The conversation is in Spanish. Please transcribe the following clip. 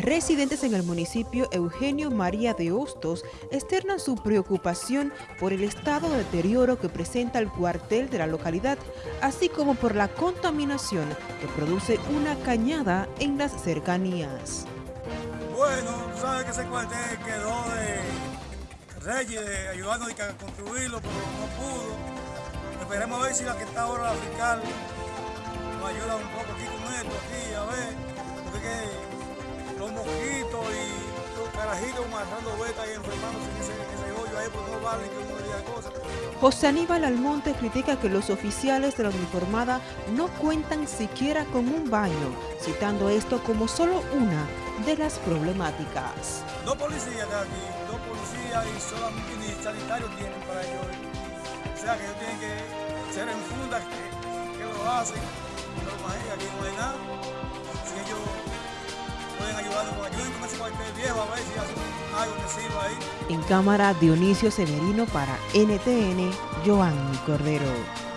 Residentes en el municipio Eugenio María de Hostos externan su preocupación por el estado de deterioro que presenta el cuartel de la localidad, así como por la contaminación que produce una cañada en las cercanías. Bueno, sabes que ese cuartel quedó de Reyes, de ayudarnos a construirlo, pero no pudo. Esperemos a ver si la que está ahora la fiscal nos ayuda un poco aquí con esto, aquí, a carajitos marcando beta y enfermándose en ese, en ese hoyo ahí, porque no vale que uno le diga cosas. José Aníbal Almonte critica que los oficiales de la uniformada no cuentan siquiera con un baño, citando esto como solo una de las problemáticas. Dos policías de aquí, dos policías y solamente ni sanitarios tienen para ellos. O sea que ellos tienen que ser en fundas que, que lo hacen, pero imagínate, aquí no hay nada. En cámara Dionisio Severino para NTN, Joanny Cordero.